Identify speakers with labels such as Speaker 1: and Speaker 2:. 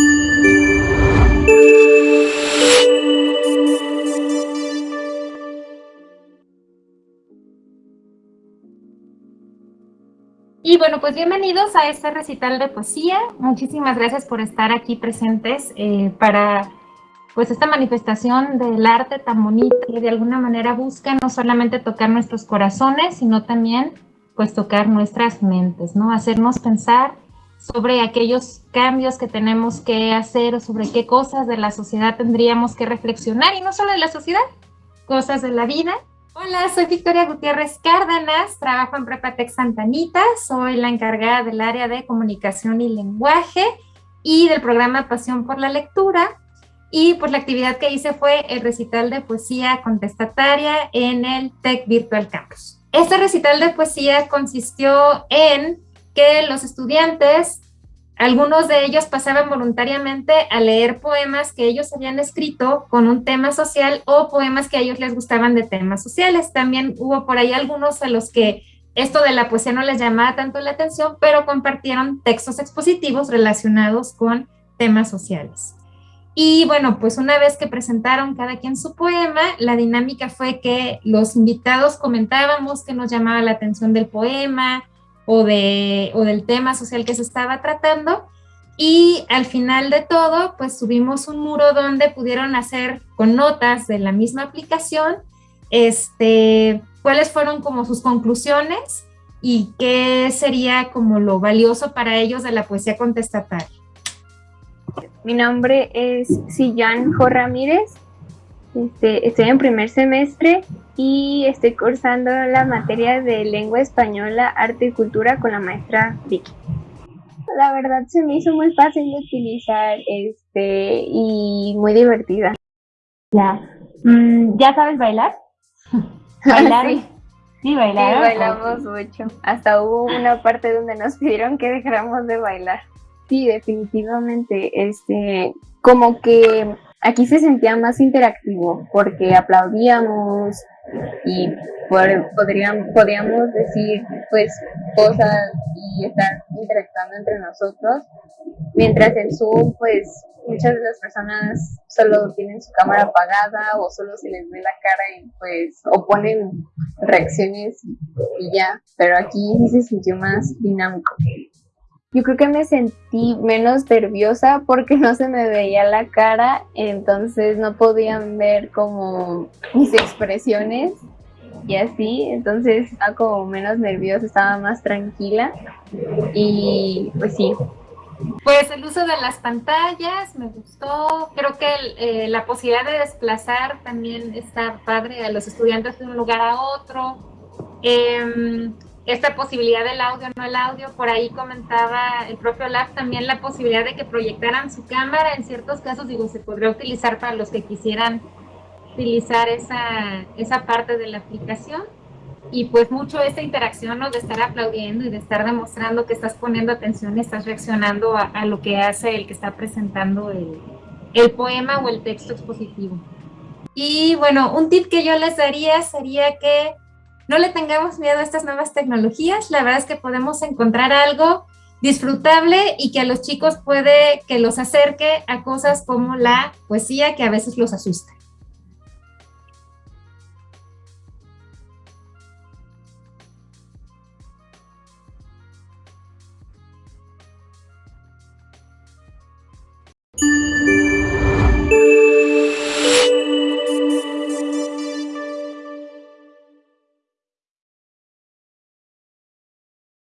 Speaker 1: Y bueno, pues bienvenidos a este recital de poesía. Muchísimas gracias por estar aquí presentes eh, para pues esta manifestación del arte tan bonita que de alguna manera busca no solamente tocar nuestros corazones, sino también pues tocar nuestras mentes, ¿no? Hacernos pensar sobre aquellos cambios que tenemos que hacer o sobre qué cosas de la sociedad tendríamos que reflexionar y no solo de la sociedad, cosas de la vida Hola, soy Victoria Gutiérrez Cárdenas, trabajo en Prepatec Santanita, soy la encargada del área de comunicación y lenguaje y del programa Pasión por la Lectura. Y pues la actividad que hice fue el recital de poesía contestataria en el Tech Virtual Campus. Este recital de poesía consistió en que los estudiantes algunos de ellos pasaban voluntariamente a leer poemas que ellos habían escrito con un tema social o poemas que a ellos les gustaban de temas sociales. También hubo por ahí algunos a los que esto de la poesía no les llamaba tanto la atención, pero compartieron textos expositivos relacionados con temas sociales. Y bueno, pues una vez que presentaron cada quien su poema, la dinámica fue que los invitados comentábamos que nos llamaba la atención del poema, o, de, o del tema social que se estaba tratando. Y al final de todo, pues subimos un muro donde pudieron hacer con notas de la misma aplicación, este, cuáles fueron como sus conclusiones y qué sería como lo valioso para ellos de la poesía contestataria.
Speaker 2: Mi nombre es Sillán Jo Ramírez, este, estoy en primer semestre y estoy cursando la materia de lengua española, arte y cultura con la maestra Vicky. La verdad se me hizo muy fácil de utilizar este, y muy divertida.
Speaker 1: Ya. Mm, ¿Ya sabes bailar?
Speaker 2: ¿Bailar? sí.
Speaker 1: Sí,
Speaker 2: bailamos mucho. Hasta hubo una parte donde nos pidieron que dejáramos de bailar. Sí, definitivamente. Este, como que aquí se sentía más interactivo porque aplaudíamos, y podríamos, podríamos decir pues cosas y estar interactuando entre nosotros, mientras en Zoom pues muchas de las personas solo tienen su cámara apagada o solo se les ve la cara y pues o ponen reacciones y ya, pero aquí sí se sintió más dinámico. Yo creo que me sentí menos nerviosa porque no se me veía la cara, entonces no podían ver como mis expresiones y así, entonces estaba como menos nerviosa, estaba más tranquila y pues sí.
Speaker 1: Pues el uso de las pantallas me gustó, creo que eh, la posibilidad de desplazar también está padre a los estudiantes de un lugar a otro. Eh, esta posibilidad del audio, no el audio, por ahí comentaba el propio Lab también la posibilidad de que proyectaran su cámara, en ciertos casos, digo, se podría utilizar para los que quisieran utilizar esa, esa parte de la aplicación y pues mucho esta interacción ¿no? de estar aplaudiendo y de estar demostrando que estás poniendo atención y estás reaccionando a, a lo que hace el que está presentando el, el poema o el texto expositivo. Y bueno, un tip que yo les daría sería que no le tengamos miedo a estas nuevas tecnologías, la verdad es que podemos encontrar algo disfrutable y que a los chicos puede que los acerque a cosas como la poesía que a veces los asusta.